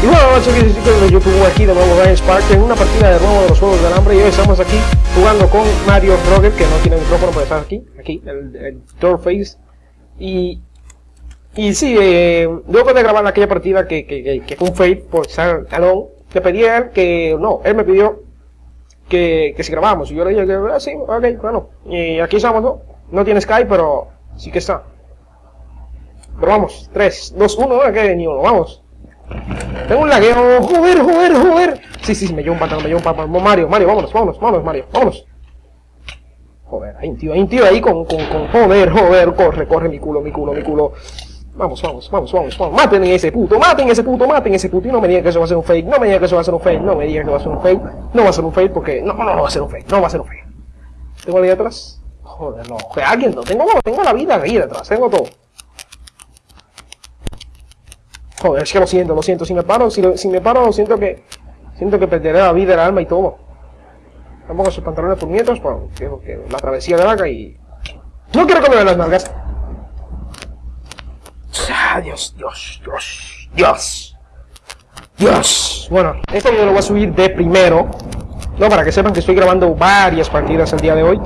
Y bueno, chicos y chicos de YouTube, aquí de nuevo Ryan Spark en una partida de nuevo de los Juegos del Hambre y hoy estamos aquí jugando con Mario Rocket, que no tiene micrófono, pero está aquí, aquí, el, el Doorface. Y, y sí, eh, de grabar aquella partida que, que, que, fue un fail por estar alone, le pedí a él que, no, él me pidió que, que si grabamos, y yo le dije ah, sí, ok, bueno, y aquí estamos, ¿no? No tiene Skype, pero sí que está. Pero vamos, 3, 2, 1, no que ni uno, vamos. Tengo un lagueo, joder, joder, joder. Sí, sí, me llevo un pantalón, me llevo un pantalón. Mario, Mario, vámonos, vámonos, vámonos, Mario, vámonos. Joder, hay un tío, hay un tío ahí con, con, con, joder, joder, corre, corre, mi culo, mi culo, mi culo. Vamos, vamos, vamos, vamos, vamos. Maten a ese puto, maten a ese puto, maten a ese puto. Y no me digan que eso va a ser un fake, no me digan que eso va a ser un fake, no me digan que va a ser un fake. No va a ser un fake porque, no, no, no va a ser un fake, no va a ser un fake. ¿Tengo ahí atrás? Joder, no, joder, alguien no, tengo, tengo la vida ahí detrás, tengo todo. Joder, es que lo siento, lo siento. Si me paro, si, me paro, siento que siento que perderé la vida, el alma y todo. Tampoco sus pantalones nietos, porque que la travesía de vaca y... No quiero comer las nalgas. Ah, Dios, Dios, Dios, Dios. Dios. Bueno, este video lo voy a subir de primero. No, para que sepan que estoy grabando varias partidas el día de hoy.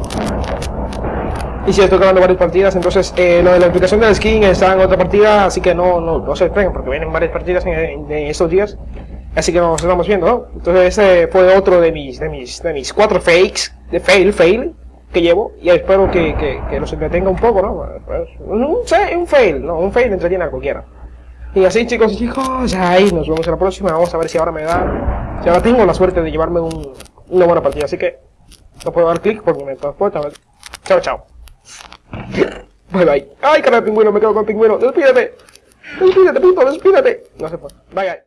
Y si estoy grabando varias partidas, entonces eh, lo de la aplicación del skin está en otra partida, así que no, no, no se esperen, porque vienen varias partidas en, en, estos días. Así que nos estamos viendo, ¿no? Entonces ese fue otro de mis, de mis, de mis cuatro fakes, de fail, fail, que llevo. Y espero que, que, que los entretenga un poco, ¿no? Pues, un, un fail, no, un fail entretiene a cualquiera. Y así chicos chicos, ahí nos vemos en la próxima. Vamos a ver si ahora me da, si ahora tengo la suerte de llevarme un, una buena partida. Así que no puedo dar clic porque me transporta. Chao, chao. Bye bye. Ay, cara pingüino, me quedo con el pingüino. Despídete. Despídete, puto, despídete. No se puede. Bye bye.